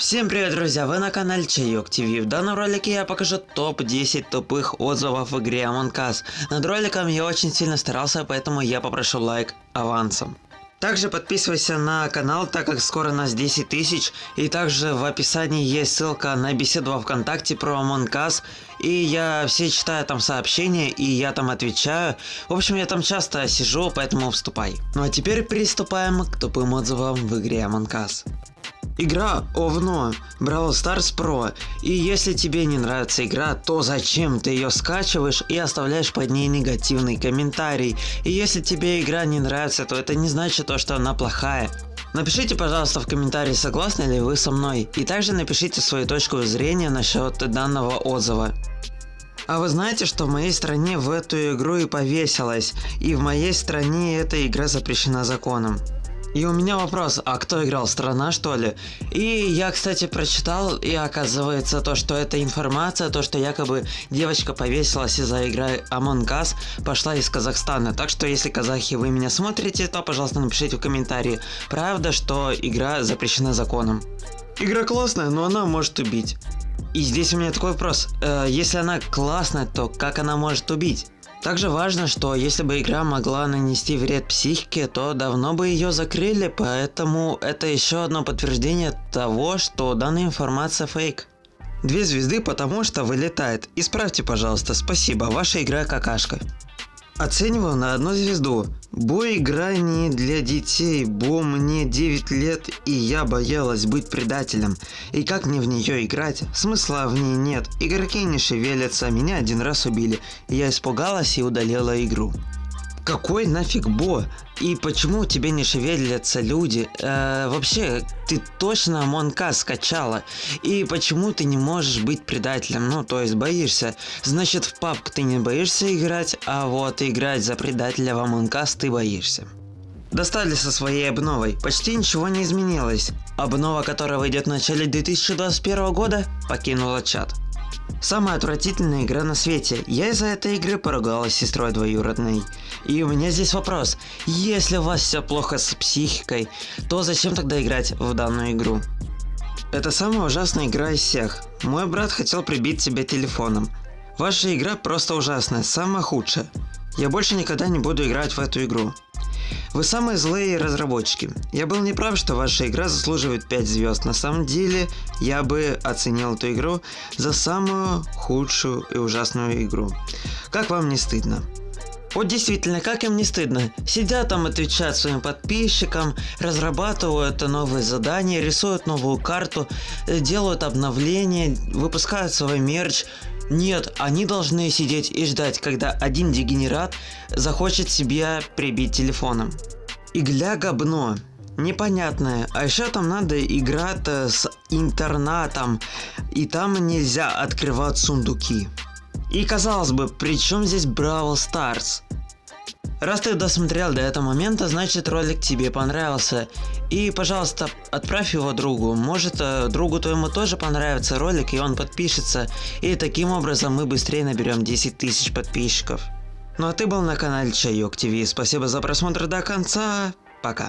Всем привет, друзья! Вы на канале Чайок ТВ. В данном ролике я покажу топ-10 тупых отзывов в игре Among Us. Над роликом я очень сильно старался, поэтому я попрошу лайк авансом. Также подписывайся на канал, так как скоро нас 10 тысяч. И также в описании есть ссылка на беседу во Вконтакте про Among Us. И я все читаю там сообщения, и я там отвечаю. В общем, я там часто сижу, поэтому вступай. Ну а теперь приступаем к тупым отзывам в игре Among Us. Игра Овно, Brawl Stars Pro. И если тебе не нравится игра, то зачем ты ее скачиваешь и оставляешь под ней негативный комментарий? И если тебе игра не нравится, то это не значит то, что она плохая. Напишите, пожалуйста, в комментарии, согласны ли вы со мной. И также напишите свою точку зрения насчет данного отзыва. А вы знаете, что в моей стране в эту игру и повесилась, и в моей стране эта игра запрещена законом. И у меня вопрос, а кто играл, страна что ли? И я, кстати, прочитал, и оказывается то, что эта информация, то, что якобы девочка повесилась из-за игры Among Us, пошла из Казахстана. Так что, если казахи вы меня смотрите, то, пожалуйста, напишите в комментарии, правда, что игра запрещена законом. Игра классная, но она может убить. И здесь у меня такой вопрос, э, если она классная, то как она может убить? Также важно, что если бы игра могла нанести вред психике, то давно бы ее закрыли, поэтому это еще одно подтверждение того, что данная информация фейк. Две звезды потому что вылетает. Исправьте, пожалуйста, спасибо, ваша игра какашка. Оценивал на одну звезду. Бой игра не для детей, бо мне 9 лет и я боялась быть предателем. И как мне в нее играть? Смысла в ней нет, игроки не шевелятся, меня один раз убили. Я испугалась и удалила игру. Какой нафиг Бо? И почему тебе не шевелятся люди? Э, вообще, ты точно Монка скачала? И почему ты не можешь быть предателем? Ну, то есть боишься. Значит, в папк ты не боишься играть, а вот играть за предателя в Us ты боишься. Достали со своей обновой, почти ничего не изменилось. Обнова, которая выйдет в начале 2021 года, покинула чат. Самая отвратительная игра на свете. Я из-за этой игры поругалась с сестрой двоюродной. И у меня здесь вопрос. Если у вас все плохо с психикой, то зачем тогда играть в данную игру? Это самая ужасная игра из всех. Мой брат хотел прибить себя телефоном. Ваша игра просто ужасная, самая худшая. Я больше никогда не буду играть в эту игру. Вы самые злые разработчики. Я был неправ, что ваша игра заслуживает 5 звезд. На самом деле, я бы оценил эту игру за самую худшую и ужасную игру. Как вам не стыдно? Вот действительно, как им не стыдно. Сидят там, отвечают своим подписчикам, разрабатывают новые задания, рисуют новую карту, э, делают обновления, выпускают свой мерч, нет, они должны сидеть и ждать, когда один дегенерат захочет себя прибить телефоном. Игля говно. Непонятное. А еще там надо играть с интернатом. И там нельзя открывать сундуки. И казалось бы, при чем здесь Бравл Старс? Раз ты досмотрел до этого момента, значит ролик тебе понравился. И, пожалуйста, отправь его другу. Может, э, другу твоему тоже понравится ролик, и он подпишется. И таким образом мы быстрее наберем 10 тысяч подписчиков. Ну а ты был на канале Чайок ТВ. Спасибо за просмотр до конца. Пока.